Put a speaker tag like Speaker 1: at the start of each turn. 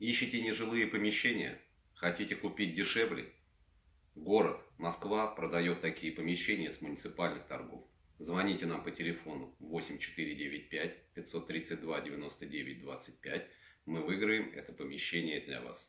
Speaker 1: Ищете нежилые помещения? Хотите купить дешевле? Город, Москва продает такие помещения с муниципальных торгов. Звоните нам по телефону 8495 532 99 25. Мы выиграем это помещение для вас.